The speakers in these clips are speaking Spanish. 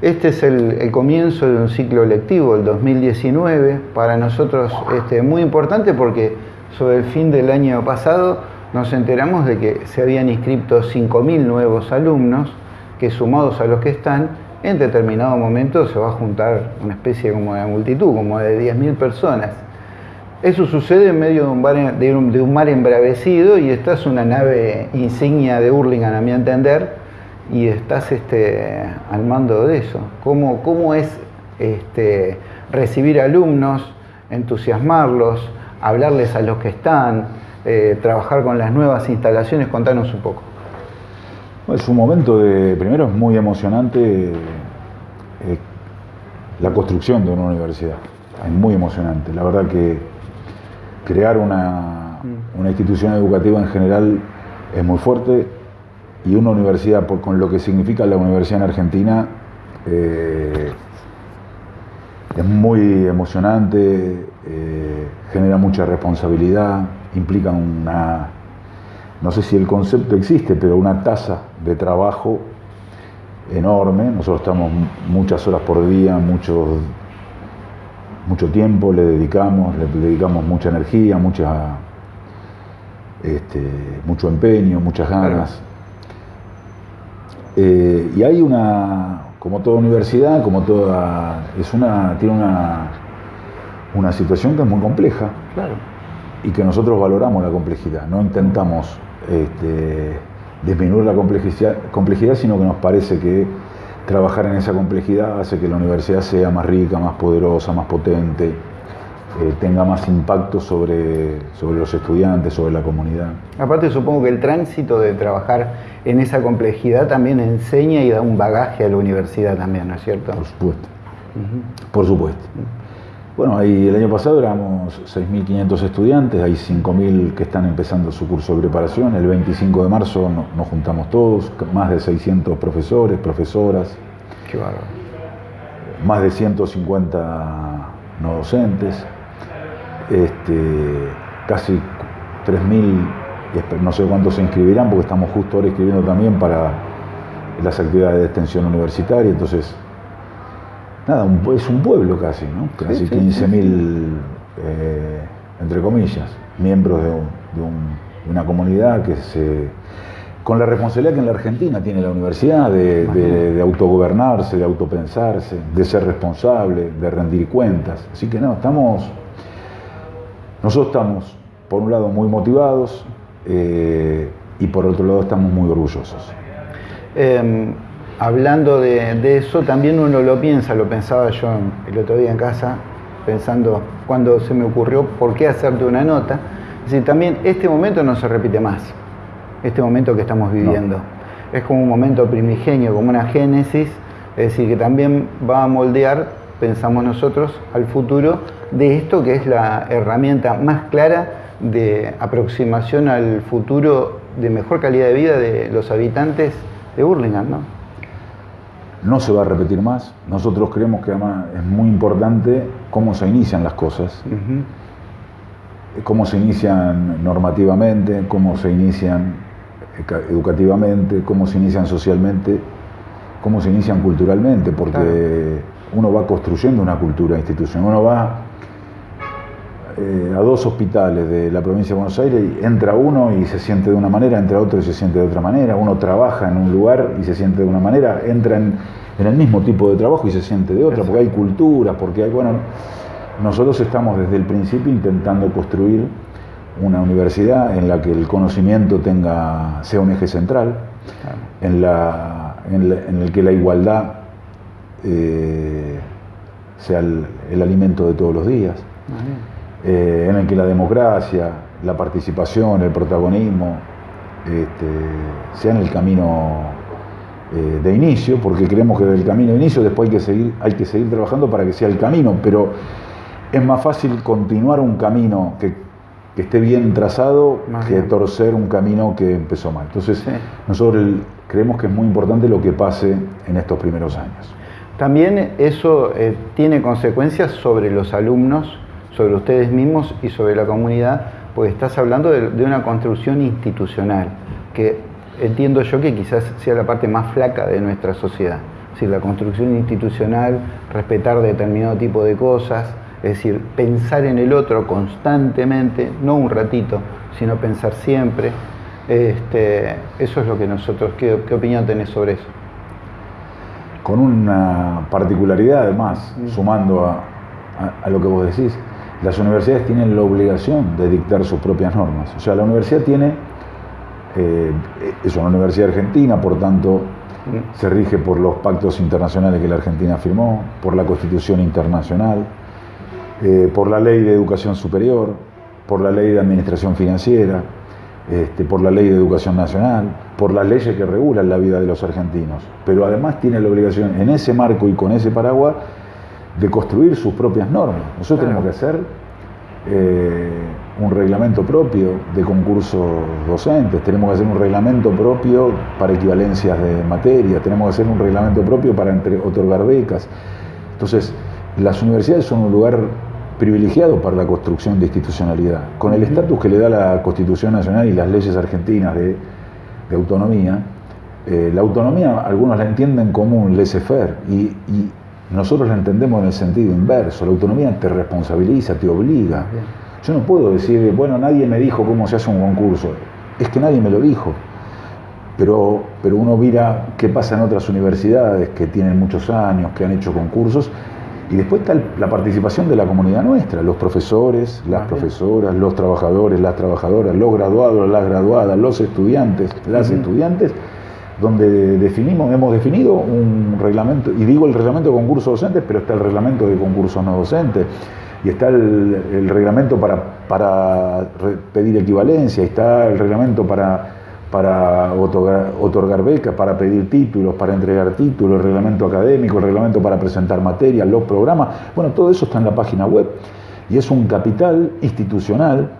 Este es el, comienzo de un ciclo lectivo, el 2019, para nosotros este, muy importante porque sobre el fin del año pasado nos enteramos de que se habían inscrito 5.000 nuevos alumnos que sumados a los que están, en determinado momento se va a juntar una especie como de multitud, como de 10.000 personas. Eso sucede en medio de un, mar, de, un, mar, embravecido y esta es una nave insignia de Hurlingham, a mi entender, y estás este, al mando de eso. ¿Cómo, cómo es este, recibir alumnos, entusiasmarlos, hablarles a los que están, eh, trabajar con las nuevas instalaciones? Contanos un poco. Es un momento de, primero es muy emocionante eh, la construcción de una universidad, es muy emocionante. La verdad que crear una, mm. una institución educativa en general es muy fuerte, y una universidad, con lo que significa la universidad en Argentina, eh, es muy emocionante, eh, genera mucha responsabilidad, implica una, no sé si el concepto existe, pero una tasa de trabajo enorme. Nosotros estamos muchas horas por día, mucho, mucho tiempo le dedicamos, le dedicamos mucha energía, mucha, este, mucho empeño, muchas ganas. Eh, y hay una, como toda universidad, como toda, es una, tiene una, una situación que es muy compleja. Y que nosotros valoramos la complejidad, no intentamos este, disminuir la complejidad, complejidad, sino que nos parece que trabajar en esa complejidad hace que la universidad sea más rica, más poderosa, más potente, eh, tenga más impacto sobre, sobre los estudiantes, sobre la comunidad. Aparte supongo que el tránsito de trabajar en esa complejidad también enseña y da un bagaje a la universidad también, ¿no es cierto? Por supuesto, por supuesto. Bueno, ahí el año pasado éramos 6.500 estudiantes, hay 5.000 que están empezando su curso de preparación, el 25 de marzo nos juntamos todos, más de 600 profesores, profesoras. Qué bárbaro. Más de 150 no docentes este, casi 3.000, no sé cuántos se inscribirán, porque estamos justo ahora escribiendo también para las actividades de extensión universitaria, entonces, nada, es un pueblo casi, ¿no? Casi 15.000, eh, entre comillas, miembros de, una comunidad que se con la responsabilidad que en la Argentina tiene la universidad de, de, autogobernarse, de autopensarse, de ser responsable, de rendir cuentas. Así que no, estamos nosotros estamos, por un lado, muy motivados eh, y por otro lado estamos muy orgullosos. Em, hablando de, eso, también uno lo piensa, lo pensaba yo el otro día en casa, pensando cuando se me ocurrió por qué hacerte una nota. Es decir, también este momento no se repite más, este momento que estamos viviendo. Es como un momento primigenio, como una génesis, es decir, que también va a moldear, pensamos nosotros, al futuro de esto que es la herramienta más clara de aproximación al futuro de mejor calidad de vida de los habitantes de Burlingame, ¿no? No se va a repetir más. Nosotros creemos que además es muy importante cómo se inician las cosas, cómo se inician normativamente, cómo se inician educativamente, cómo se inician socialmente, cómo se inician culturalmente, porque uno va construyendo una cultura institucional, uno va eh, a dos hospitales de la provincia de Buenos Aires y entra uno y se siente de una manera, entra otro y se siente de otra manera, uno trabaja en un lugar y se siente de una manera, entra en, el mismo tipo de trabajo y se siente de otra, porque hay cultura, porque hay, bueno, nosotros estamos desde el principio intentando construir una universidad en la que el conocimiento tenga, sea un eje central, en, la, en, el que la igualdad eh, sea el, alimento de todos los días. Eh, en el que la democracia, la participación, el protagonismo este, sean el camino eh, de inicio, porque creemos que del camino de inicio después hay que, seguir, hay que seguir trabajando para que sea el camino, pero es más fácil continuar un camino que, esté bien trazado que torcer un camino que empezó mal. Entonces, nosotros creemos que es muy importante lo que pase en estos primeros años. También eso eh, tiene consecuencias sobre los alumnos sobre ustedes mismos y sobre la comunidad, porque estás hablando de, una construcción institucional, que entiendo yo que quizás sea la parte más flaca de nuestra sociedad. decir, la construcción institucional, respetar determinado tipo de cosas, es decir, pensar en el otro constantemente, no un ratito, sino pensar siempre. Este, eso es lo que nosotros, ¿qué, qué opinión tenés sobre eso? Con una particularidad además, mm. sumando a, lo que vos decís, las universidades tienen la obligación de dictar sus propias normas. O sea, la universidad tiene, eh, es una universidad argentina, por tanto, mm. se rige por los pactos internacionales que la Argentina firmó, por la Constitución Internacional, eh, por la Ley de Educación Superior, por la Ley de Administración Financiera, este, por la Ley de Educación Nacional, por las leyes que regulan la vida de los argentinos. Pero además tiene la obligación, en ese marco y con ese paraguas, de construir sus propias normas. Nosotros tenemos que hacer eh, un reglamento propio de concursos docentes, tenemos que hacer un reglamento propio para equivalencias de materia, tenemos que hacer un reglamento propio para otorgar becas. Entonces, las universidades son un lugar privilegiado para la construcción de institucionalidad. Con el estatus que le da la Constitución Nacional y las leyes argentinas de, autonomía, eh, la autonomía algunos la entienden como un laissez-faire y, nosotros la entendemos en el sentido inverso. La autonomía te responsabiliza, te obliga. Yo no puedo decir, bueno, nadie me dijo cómo se hace un concurso. Es que nadie me lo dijo. Pero, pero uno mira qué pasa en otras universidades que tienen muchos años, que han hecho concursos y después está la participación de la comunidad nuestra, los profesores, las profesoras, los trabajadores, las trabajadoras, los graduados, las graduadas, los estudiantes, las estudiantes, donde definimos, hemos definido un reglamento, y digo el reglamento de concursos docentes, pero está el reglamento de concursos no docentes, y está el, reglamento para, para pedir equivalencia, está el reglamento para para otorgar, becas, para pedir títulos, para entregar títulos, el reglamento académico, el reglamento para presentar materias, los programas. Bueno, todo eso está en la página web y es un capital institucional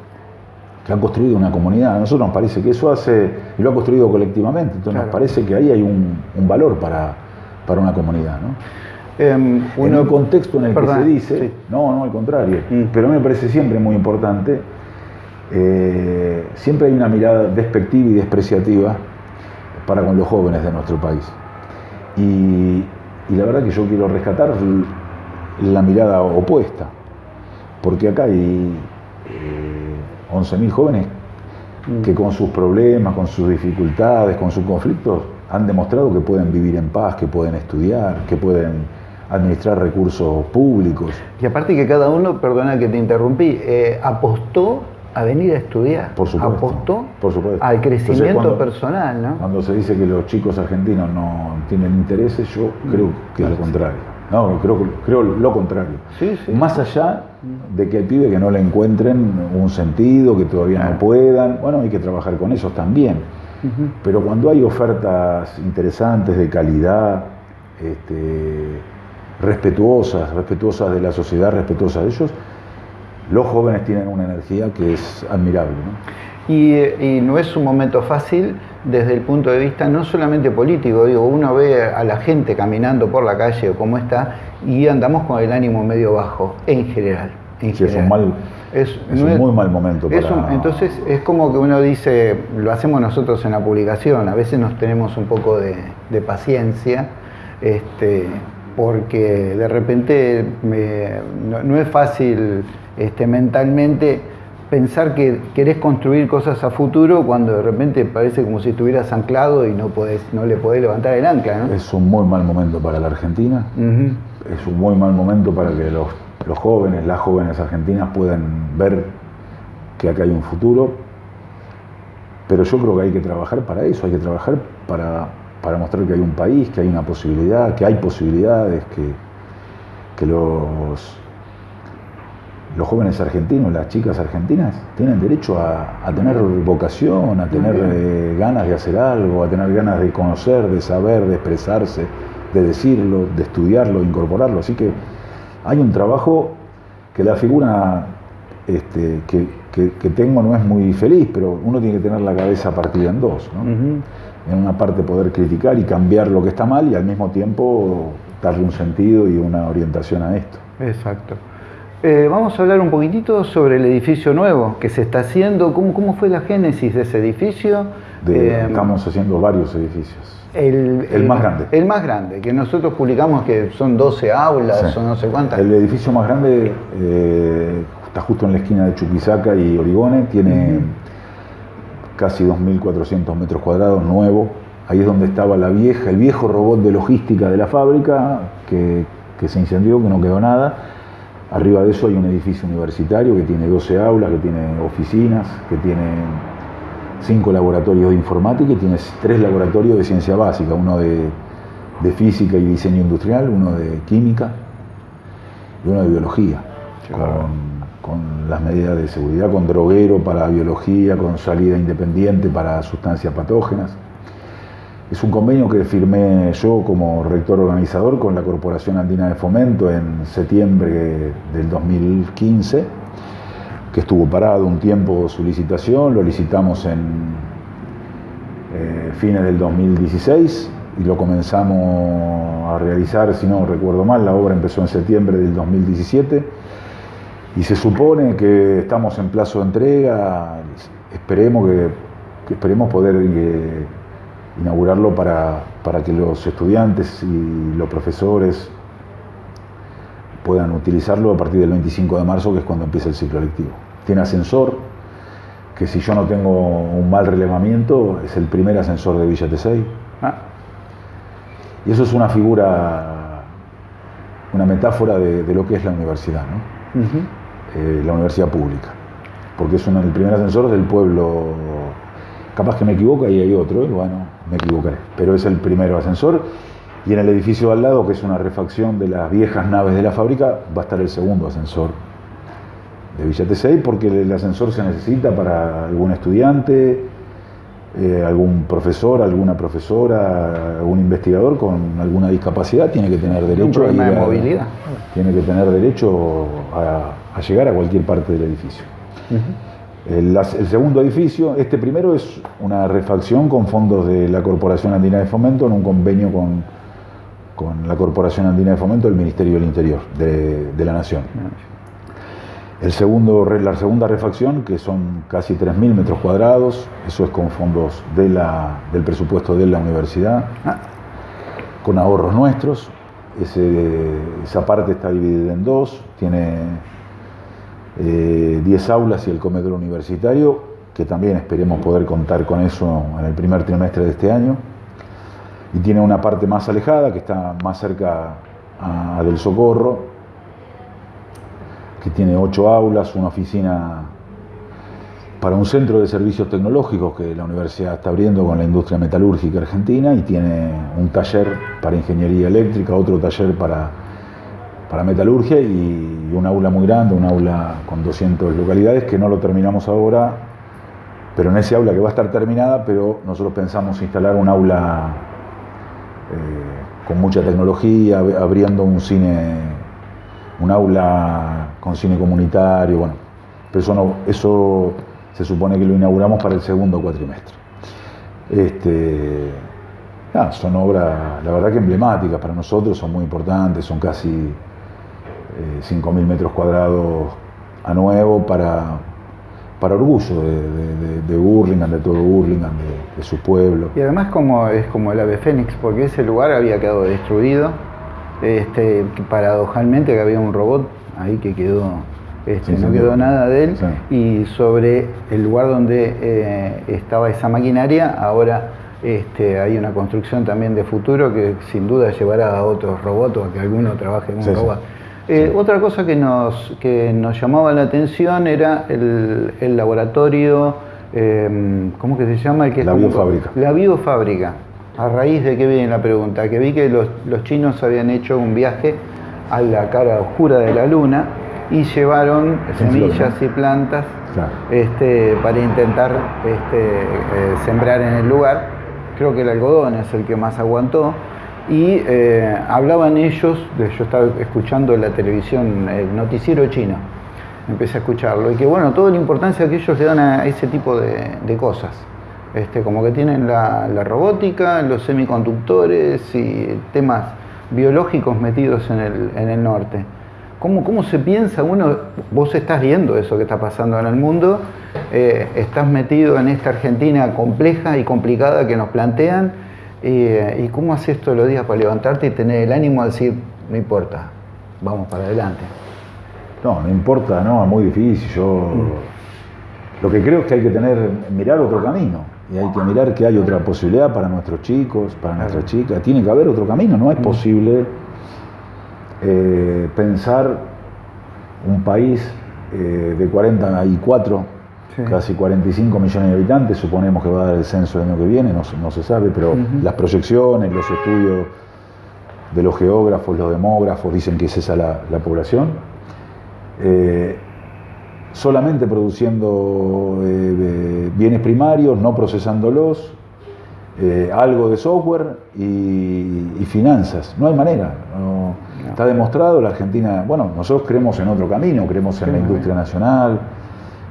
que han construido una comunidad. A nosotros nos parece que eso hace, y lo ha construido colectivamente, entonces nos parece que ahí hay un, valor para, para, una comunidad. ¿no? Em, en un contexto en el que se dice, no, no, al contrario, mm. pero a mí me parece siempre muy importante eh, siempre hay una mirada despectiva y despreciativa para con los jóvenes de nuestro país. Y, la verdad que yo quiero rescatar la mirada opuesta, porque acá hay 11.000 eh, jóvenes mm. que con sus problemas, con sus dificultades, con sus conflictos, han demostrado que pueden vivir en paz, que pueden estudiar, que pueden administrar recursos públicos. Y aparte que cada uno, perdona que te interrumpí, eh, apostó a venir a estudiar. Por supuesto. Apostó por supuesto. al crecimiento personal, ¿no? Cuando se dice que los chicos argentinos no tienen intereses, yo creo que es lo contrario. No, creo, creo lo contrario. Más allá de que el pibe que no le encuentren un sentido, que todavía no puedan, bueno, hay que trabajar con ellos también. Pero cuando hay ofertas interesantes, de calidad, este, respetuosas, respetuosas de la sociedad, respetuosas de ellos, los jóvenes tienen una energía que es admirable. Y, no es un momento fácil desde el punto de vista no solamente político, digo, uno ve a la gente caminando por la calle o cómo está y andamos con el ánimo medio bajo, en general. sí, es un, mal, es, un muy mal momento. Para... entonces es como que uno dice, lo hacemos nosotros en la publicación, a veces nos tenemos un poco de, paciencia, este, porque de repente no es fácil este, mentalmente pensar que querés construir cosas a futuro cuando de repente parece como si estuvieras anclado y no, podés, no le podés levantar el ancla. Es un muy mal momento para la Argentina, es un muy mal momento para que los, jóvenes, las jóvenes argentinas puedan ver que acá hay un futuro, pero yo creo que hay que trabajar para eso, hay que trabajar para, para mostrar que hay un país, que hay una posibilidad, que hay posibilidades, que, que los los jóvenes argentinos, las chicas argentinas, tienen derecho a, tener vocación, a tener eh, ganas de hacer algo, a tener ganas de conocer, de saber, de expresarse, de decirlo, de estudiarlo, de incorporarlo. Así que hay un trabajo que la figura este, que, tengo no es muy feliz, pero uno tiene que tener la cabeza partida en dos. En una parte poder criticar y cambiar lo que está mal y al mismo tiempo darle un sentido y una orientación a esto. Exacto. Eh, vamos a hablar un poquitito sobre el edificio nuevo que se está haciendo, cómo, cómo fue la génesis de ese edificio, Eh, estamos haciendo varios edificios. El, más grande. El más grande, que nosotros publicamos que son 12 aulas o no sé cuántas. El edificio más grande eh, está justo en la esquina de Chuquisaca y Origone, tiene casi 2.400 metros cuadrados, nuevo. Ahí es donde estaba la vieja, el viejo robot de logística de la fábrica, que, que se incendió, que no quedó nada. Arriba de eso hay un edificio universitario que tiene 12 aulas, que tiene oficinas, que tiene cinco laboratorios de informática y tienes tres laboratorios de ciencia básica, uno de, física y diseño industrial, uno de química y uno de biología, con, las medidas de seguridad, con droguero para biología, con salida independiente para sustancias patógenas. Es un convenio que firmé yo como rector organizador con la Corporación Andina de Fomento en septiembre del 2015 que estuvo parado un tiempo su licitación, lo licitamos en eh, fines del 2016 y lo comenzamos a realizar, si no recuerdo mal, la obra empezó en septiembre del 2017 y se supone que estamos en plazo de entrega, esperemos, que, esperemos poder eh, inaugurarlo para, para que los estudiantes y los profesores puedan utilizarlo a partir del 25 de marzo, que es cuando empieza el ciclo lectivo. Tiene ascensor, que si yo no tengo un mal relevamiento, es el primer ascensor de Villa Tesey. Ah. Y eso es una figura, una metáfora de, lo que es la universidad, ¿no? Eh, la universidad pública. Porque es el primer ascensor del pueblo. Capaz que me equivoco y hay otro, y bueno, me equivocaré. Pero es el primer ascensor y en el edificio al lado, que es una refacción de las viejas naves de la fábrica, va a estar el segundo ascensor de Villa Tesey, porque el ascensor se necesita para algún estudiante, eh, algún profesor, alguna profesora, algún investigador con alguna discapacidad tiene que tener derecho a, movilidad. Tiene que tener derecho a, llegar a cualquier parte del edificio. el, el, segundo edificio, este primero es una refacción con fondos de la Corporación Andina de Fomento en un convenio con con la Corporación Andina de Fomento del Ministerio del Interior de, la Nación. El segundo, la segunda refacción, que son casi 3.000 metros cuadrados, eso es con fondos de la, del presupuesto de la universidad, con ahorros nuestros. esa parte está dividida en dos, tiene 10 eh, aulas y el comedor universitario, que también esperemos poder contar con eso en el primer trimestre de este año. Y tiene una parte más alejada que está más cerca del Socorro, que tiene ocho aulas, una oficina para un centro de servicios tecnológicos que la universidad está abriendo con la industria metalúrgica argentina y tiene un taller para ingeniería eléctrica, otro taller para, para metalurgia y un aula muy grande, un aula con 200 localidades que no lo terminamos ahora, pero en ese aula que va a estar terminada, pero nosotros pensamos instalar un aula eh, con mucha tecnología, abriendo un cine, un aula con cine comunitario, bueno, pero eso, no, eso se supone que lo inauguramos para el segundo cuatrimestre. Este, son obras, la verdad que emblemáticas para nosotros, son muy importantes, son casi eh, 5.000 metros cuadrados a nuevo para, para orgullo de, de, de, Burlingame, de todo Burlingame, de, su pueblo. Y además como es como el ave fénix, porque ese lugar había quedado destruido, este, paradojalmente que había un robot ahí que quedó, este, no quedó nada de él, y sobre el lugar donde eh, estaba esa maquinaria, ahora este, hay una construcción también de futuro que sin duda llevará a otros robots o a que alguno trabaje en un robot. Eh, otra cosa que nos, que nos llamaba la atención era el, laboratorio, eh, ¿cómo que se llama? la biofábrica. La biofábrica. A raíz de qué viene la pregunta, que vi que los, chinos habían hecho un viaje a la cara oscura de la luna y llevaron semillas y plantas este, para intentar este, eh, sembrar en el lugar. Creo que el algodón es el que más aguantó y eh, hablaban ellos, yo estaba escuchando la televisión, el noticiero chino, empecé a escucharlo, y que bueno, toda la importancia que ellos le dan a ese tipo de, cosas, este, como que tienen la, robótica, los semiconductores y temas biológicos metidos en el, norte. ¿Cómo, ¿Cómo se piensa uno? Vos estás viendo eso que está pasando en el mundo, eh, estás metido en esta Argentina compleja y complicada que nos plantean, eh, ¿y cómo haces todos los días para levantarte y tener el ánimo de decir, no importa, vamos para adelante? No, no importa, no, es muy difícil. Yo lo que creo es que hay que tener, mirar otro camino. Y hay que mirar que hay otra posibilidad para nuestros chicos, para nuestras chicas. Tiene que haber otro camino. No es posible eh, pensar un país eh, de 44, casi 45 millones de habitantes, suponemos que va a dar el censo el año que viene, no, se sabe, pero las proyecciones, los estudios de los geógrafos, los demógrafos dicen que es esa la, población. Eh, solamente produciendo bienes primarios, no procesándolos, algo de software y, finanzas. No hay manera. Está demostrado, la Argentina, bueno, nosotros creemos en otro camino, creemos en la industria nacional,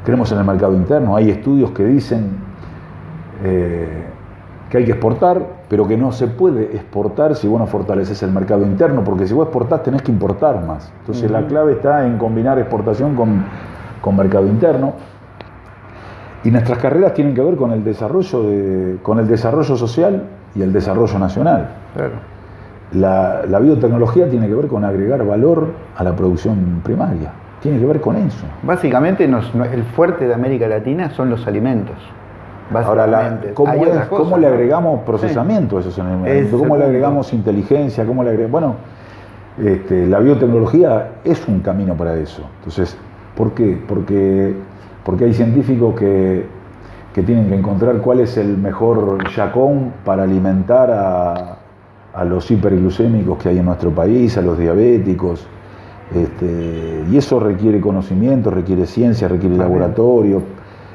creemos en el mercado interno. Hay estudios que dicen eh, que hay que exportar, pero que no se puede exportar si vos no fortaleces el mercado interno, porque si vos exportás tenés que importar más. Entonces la clave está en combinar exportación con, con mercado interno. Y nuestras carreras tienen que ver con el desarrollo, de, con el desarrollo social y el desarrollo nacional. Claro. La, biotecnología tiene que ver con agregar valor a la producción primaria. Tiene que ver con eso. Básicamente, el fuerte de América Latina son los alimentos. Ahora, ¿cómo, le agregamos procesamiento a esos alimentos? ¿Cómo le agregamos inteligencia? ¿Cómo le agregamos? Bueno, este, la biotecnología es un camino para eso. Entonces, ¿por qué? Porque, porque hay científicos que, que tienen que encontrar cuál es el mejor yacón para alimentar a, a los hiperglucémicos que hay en nuestro país, a los diabéticos. Este, y eso requiere conocimiento, requiere ciencia, requiere laboratorio,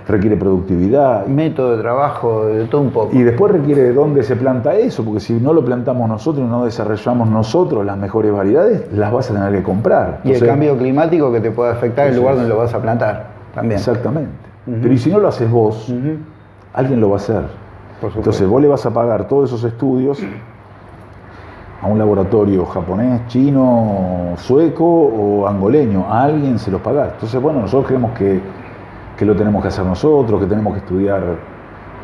requiere productividad. Método de trabajo, de todo un poco. Y después requiere de dónde se planta eso, porque si no lo plantamos nosotros y no desarrollamos nosotros las mejores variedades, las vas a tener que comprar. Y el cambio climático que te puede afectar el lugar donde lo vas a plantar también. Exactamente. Pero y si no lo haces vos, alguien lo va a hacer. Entonces vos le vas a pagar todos esos estudios a un laboratorio japonés, chino, sueco o angoleño, a alguien se los paga. Entonces, bueno, nosotros creemos que, que, lo tenemos que hacer nosotros, que tenemos que estudiar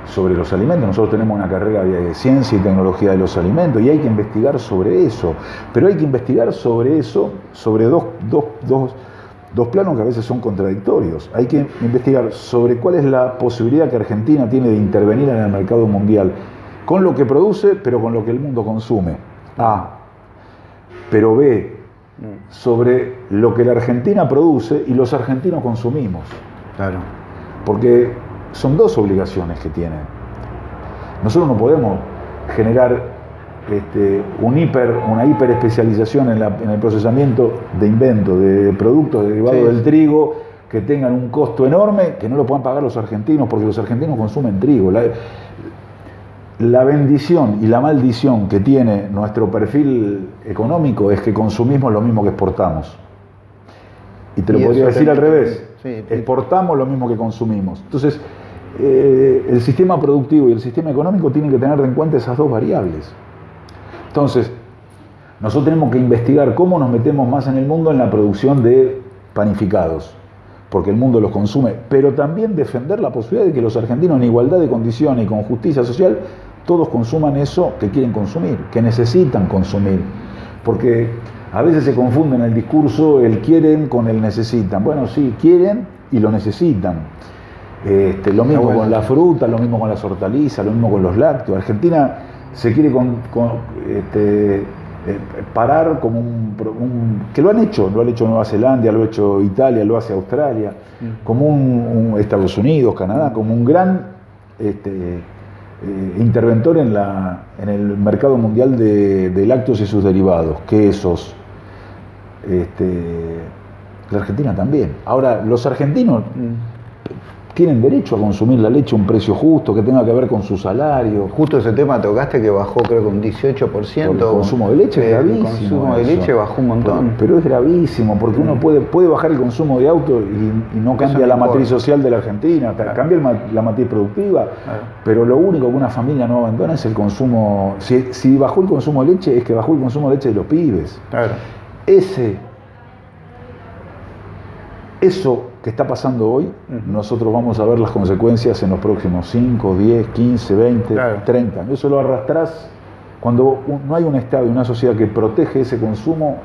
sobre los alimentos. Nosotros tenemos una carrera de ciencia y tecnología de los alimentos y hay que investigar sobre eso. Pero hay que investigar sobre eso, sobre dos, dos, dos, dos planos que a veces son contradictorios. Hay que investigar sobre cuál es la posibilidad que Argentina tiene de intervenir en el mercado mundial con lo que produce, pero con lo que el mundo consume. A, pero B, sobre lo que la Argentina produce y los argentinos consumimos. Claro. Porque son dos obligaciones que tiene. Nosotros no podemos generar este, un hiper, una hiperespecialización en, en el procesamiento de inventos, de productos derivados del trigo que tengan un costo enorme que no lo puedan pagar los argentinos porque los argentinos consumen trigo la bendición y la maldición que tiene nuestro perfil económico es que consumimos lo mismo que exportamos. Y te lo podría decir al revés. exportamos lo mismo que consumimos. Entonces, eh, el sistema productivo y el sistema económico tienen que tener en cuenta esas dos variables. Entonces, nosotros tenemos que investigar cómo nos metemos más en el mundo en la producción de panificados, porque el mundo los consume, pero también defender la posibilidad de que los argentinos en igualdad de condiciones y con justicia social todos consuman eso que quieren consumir, que necesitan consumir. Porque a veces se confunde en el discurso el quieren con el necesitan. Bueno, sí, quieren y lo necesitan. Este, lo mismo con la fruta, lo mismo con las hortalizas, lo mismo con los lácteos. Argentina se quiere este, eh, parar como un, que lo han hecho, lo ha hecho Nueva Zelanda, lo ha hecho Italia, lo hace Australia, mm. como un, Estados Unidos, Canadá, como un gran este, eh, interventor en, la, en el mercado mundial de, lácteos y sus derivados, quesos. Este, la Argentina también. Ahora, los argentinos tienen derecho a consumir la leche a un precio justo, que tenga que ver con su salario. Justo ese tema tocaste que bajó creo que un 18%. el consumo de leche es gravísimo. El consumo de leche bajó un montón. Pero, es gravísimo, porque uno puede, puede bajar el consumo de auto y, no cambia la matriz social de la Argentina, cambia la matriz productiva, pero lo único que una familia no abandona es el consumo. Si, si bajó el consumo de leche, es que bajó el consumo de leche de los pibes. Claro. Ese eso que está pasando hoy, nosotros vamos a ver las consecuencias en los próximos 5, 10, 15, 20, 30. Eso lo arrastrás cuando no hay un Estado y una sociedad que protege ese consumo,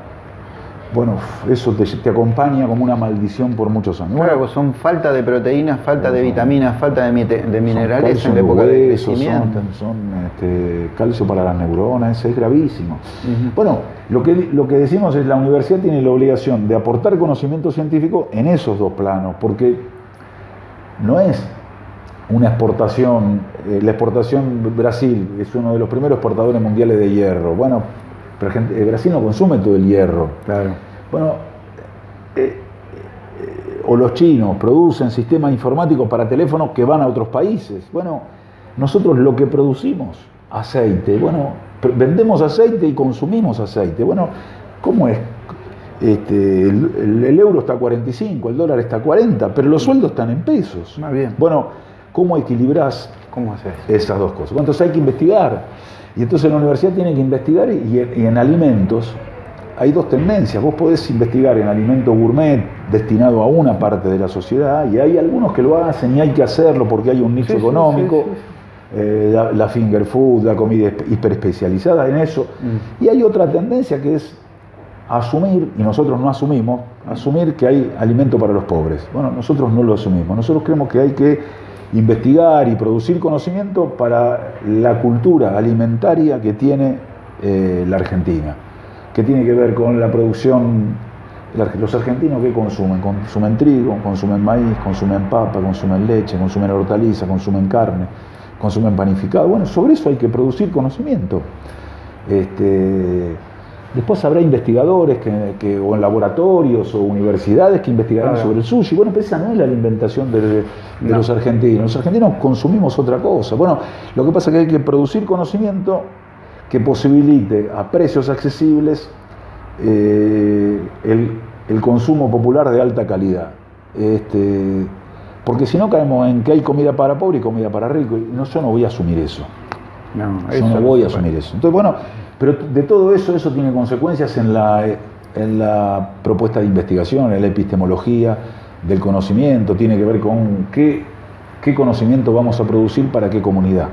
bueno, eso te, acompaña como una maldición por muchos años. Claro, pues son falta de proteínas, falta de vitaminas, falta de, minerales en la época de crecimiento. Son, este, calcio para las neuronas, es gravísimo. Bueno, lo que, lo que decimos es la universidad tiene la obligación de aportar conocimiento científico en esos dos planos, porque no es una exportación, eh, la exportación Brasil es uno de los primeros exportadores mundiales de hierro. Bueno, pero Brasil no consume todo el hierro. Claro. Bueno, eh, eh, o los chinos producen sistemas informáticos para teléfonos que van a otros países. Bueno, nosotros lo que producimos, aceite, bueno, vendemos aceite y consumimos aceite. Bueno, ¿cómo es? Este, el, euro está a 45, el dólar está a 40, pero los sueldos están en pesos. Más bien. Bueno, ¿cómo equilibras ¿Cómo esas dos cosas? Entonces hay que investigar. Y entonces la universidad tiene que investigar y, en alimentos hay dos tendencias. Vos podés investigar en alimentos gourmet destinado a una parte de la sociedad y hay algunos que lo hacen y hay que hacerlo porque hay un nicho económico. Eh, la, finger food, la comida hiperespecializada en eso. Mm. Y hay otra tendencia que es asumir, y nosotros no asumimos, asumir que hay alimento para los pobres. Bueno, nosotros no lo asumimos. Nosotros creemos que hay que investigar y producir conocimiento para la cultura alimentaria que tiene eh, la Argentina, que tiene que ver con la producción, los argentinos que consumen, consumen trigo, consumen maíz, consumen papa, consumen leche, consumen hortaliza, consumen carne, consumen panificado. Bueno, sobre eso hay que producir conocimiento. Este, Después habrá investigadores que, o en laboratorios o universidades que investigarán sobre el sushi. Bueno, pero esa no es la inventación de, los argentinos. Los argentinos consumimos otra cosa. Bueno, lo que pasa es que hay que producir conocimiento que posibilite a precios accesibles eh, el, consumo popular de alta calidad. Este, porque si no caemos en que hay comida para pobre y comida para rico. Y no, yo no voy a asumir eso. No, yo no voy a asumir eso. Entonces, bueno, pero de todo eso, eso tiene consecuencias en la, en la propuesta de investigación, en la epistemología del conocimiento, tiene que ver con qué, qué conocimiento vamos a producir para qué comunidad.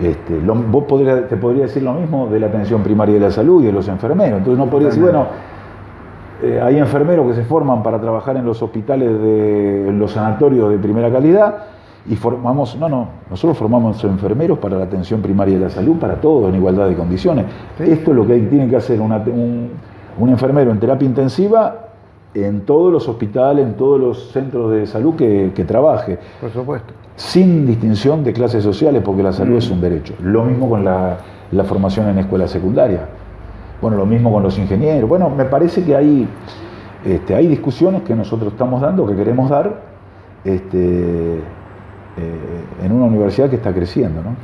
Este, vos te podría decir lo mismo de la atención primaria de la salud y de los enfermeros. Entonces no podría decir, bueno, eh, hay enfermeros que se forman para trabajar en los hospitales, de, en los sanatorios de primera calidad, y formamos, no, no, nosotros formamos enfermeros para la atención primaria de la salud, para todos en igualdad de condiciones. Esto es lo que tiene que hacer un, enfermero en terapia intensiva en todos los hospitales, en todos los centros de salud que, trabaje. Por supuesto. Sin distinción de clases sociales, porque la salud es un derecho. Lo mismo con la, formación en escuela secundaria. Bueno, lo mismo con los ingenieros. Bueno, me parece que hay, este, hay discusiones que nosotros estamos dando, que queremos dar, este, eh, en una universidad que está creciendo. ¿no?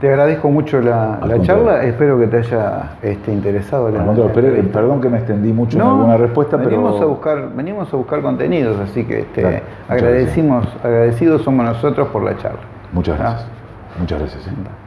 Te agradezco mucho la, charla, espero que te haya este, interesado. La, perdón que me extendí mucho en alguna respuesta, venimos pero... A buscar, venimos a buscar contenidos, así que este, agradecimos, agradecidos somos nosotros por la charla. Muchas gracias. Muchas gracias. ¿eh?